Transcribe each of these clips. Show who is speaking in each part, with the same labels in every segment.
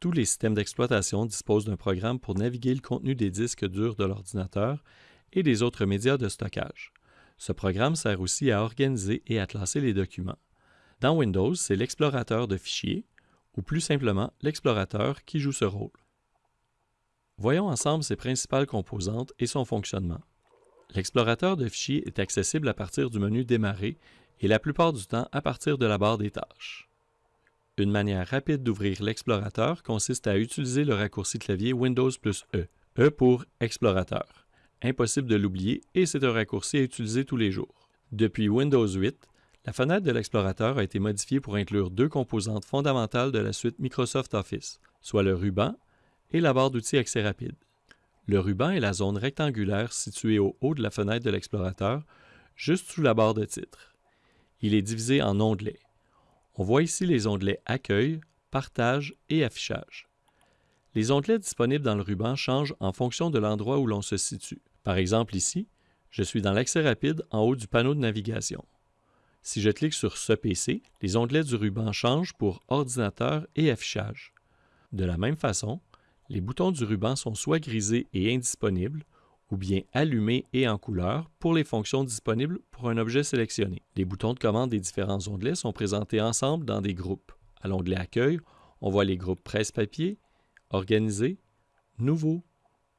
Speaker 1: Tous les systèmes d'exploitation disposent d'un programme pour naviguer le contenu des disques durs de l'ordinateur et des autres médias de stockage. Ce programme sert aussi à organiser et à classer les documents. Dans Windows, c'est l'explorateur de fichiers, ou plus simplement l'explorateur qui joue ce rôle. Voyons ensemble ses principales composantes et son fonctionnement. L'explorateur de fichiers est accessible à partir du menu Démarrer et la plupart du temps à partir de la barre des tâches. Une manière rapide d'ouvrir l'explorateur consiste à utiliser le raccourci clavier Windows plus E, E pour Explorateur. Impossible de l'oublier et c'est un raccourci à utiliser tous les jours. Depuis Windows 8, la fenêtre de l'explorateur a été modifiée pour inclure deux composantes fondamentales de la suite Microsoft Office, soit le ruban et la barre d'outils accès rapide. Le ruban est la zone rectangulaire située au haut de la fenêtre de l'explorateur, juste sous la barre de titre. Il est divisé en onglets. On voit ici les onglets Accueil, Partage et Affichage. Les onglets disponibles dans le ruban changent en fonction de l'endroit où l'on se situe. Par exemple ici, je suis dans l'accès rapide en haut du panneau de navigation. Si je clique sur ce PC, les onglets du ruban changent pour Ordinateur et Affichage. De la même façon, les boutons du ruban sont soit grisés et indisponibles, ou bien allumés et en couleur pour les fonctions disponibles pour un objet sélectionné. Les boutons de commande des différents onglets sont présentés ensemble dans des groupes. À l'onglet Accueil, on voit les groupes Presse-papier, Organiser, Nouveau,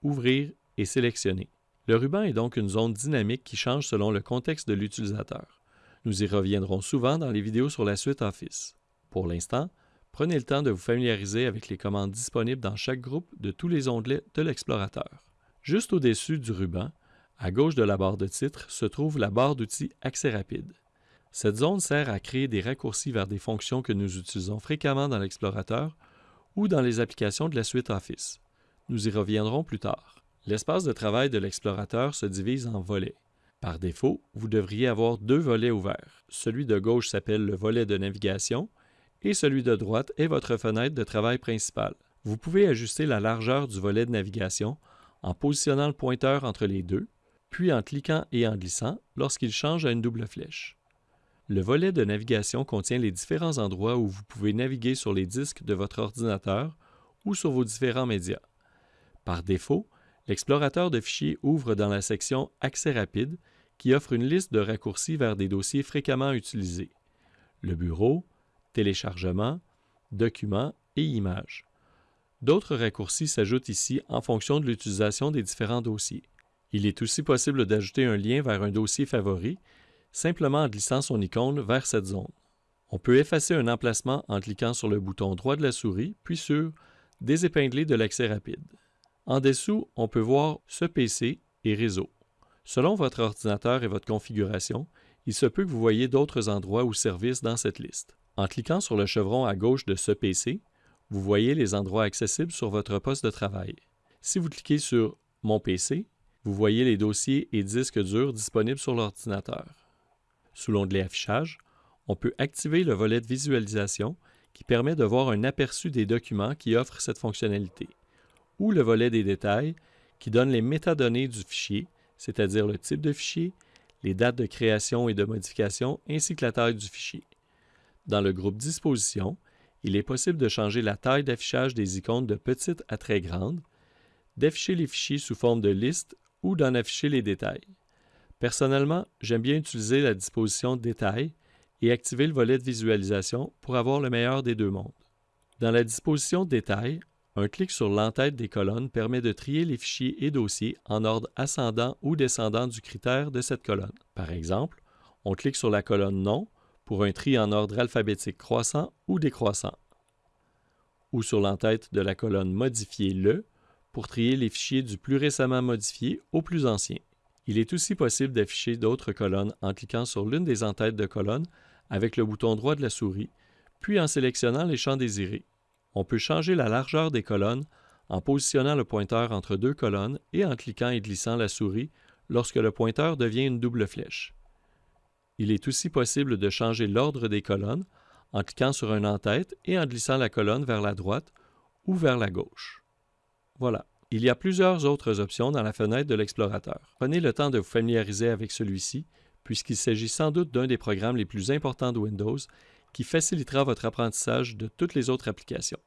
Speaker 1: Ouvrir et Sélectionner. Le ruban est donc une zone dynamique qui change selon le contexte de l'utilisateur. Nous y reviendrons souvent dans les vidéos sur la suite Office. Pour l'instant, Prenez le temps de vous familiariser avec les commandes disponibles dans chaque groupe de tous les onglets de l'explorateur. Juste au-dessus du ruban, à gauche de la barre de titre, se trouve la barre d'outils Accès rapide. Cette zone sert à créer des raccourcis vers des fonctions que nous utilisons fréquemment dans l'explorateur ou dans les applications de la suite Office. Nous y reviendrons plus tard. L'espace de travail de l'explorateur se divise en volets. Par défaut, vous devriez avoir deux volets ouverts. Celui de gauche s'appelle le volet de navigation et celui de droite est votre fenêtre de travail principale. Vous pouvez ajuster la largeur du volet de navigation en positionnant le pointeur entre les deux, puis en cliquant et en glissant lorsqu'il change à une double flèche. Le volet de navigation contient les différents endroits où vous pouvez naviguer sur les disques de votre ordinateur ou sur vos différents médias. Par défaut, l'explorateur de fichiers ouvre dans la section Accès rapide qui offre une liste de raccourcis vers des dossiers fréquemment utilisés. Le bureau, téléchargement, documents et images. D'autres raccourcis s'ajoutent ici en fonction de l'utilisation des différents dossiers. Il est aussi possible d'ajouter un lien vers un dossier favori simplement en glissant son icône vers cette zone. On peut effacer un emplacement en cliquant sur le bouton droit de la souris, puis sur Désépingler de l'accès rapide. En dessous, on peut voir ce PC et réseau. Selon votre ordinateur et votre configuration, il se peut que vous voyez d'autres endroits ou services dans cette liste. En cliquant sur le chevron à gauche de ce PC, vous voyez les endroits accessibles sur votre poste de travail. Si vous cliquez sur Mon PC, vous voyez les dossiers et disques durs disponibles sur l'ordinateur. Sous l'onglet Affichage, on peut activer le volet de visualisation qui permet de voir un aperçu des documents qui offrent cette fonctionnalité, ou le volet des détails qui donne les métadonnées du fichier, c'est-à-dire le type de fichier, les dates de création et de modification ainsi que la taille du fichier. Dans le groupe Disposition, il est possible de changer la taille d'affichage des icônes de petite à très grande, d'afficher les fichiers sous forme de liste ou d'en afficher les détails. Personnellement, j'aime bien utiliser la disposition Détails et activer le volet de visualisation pour avoir le meilleur des deux mondes. Dans la disposition Détails, un clic sur l'entête des colonnes permet de trier les fichiers et dossiers en ordre ascendant ou descendant du critère de cette colonne. Par exemple, on clique sur la colonne Nom pour un tri en ordre alphabétique croissant ou décroissant, ou sur l'entête de la colonne Modifier le pour trier les fichiers du plus récemment modifié au plus ancien. Il est aussi possible d'afficher d'autres colonnes en cliquant sur l'une des entêtes de colonne avec le bouton droit de la souris, puis en sélectionnant les champs désirés. On peut changer la largeur des colonnes en positionnant le pointeur entre deux colonnes et en cliquant et glissant la souris lorsque le pointeur devient une double flèche. Il est aussi possible de changer l'ordre des colonnes en cliquant sur un en-tête et en glissant la colonne vers la droite ou vers la gauche. Voilà. Il y a plusieurs autres options dans la fenêtre de l'explorateur. Prenez le temps de vous familiariser avec celui-ci, puisqu'il s'agit sans doute d'un des programmes les plus importants de Windows qui facilitera votre apprentissage de toutes les autres applications.